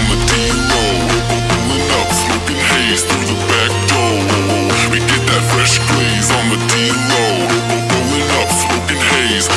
on the up, smoking haze through the back door. We get that fresh glaze on the D-Low Rolling up, smoking haze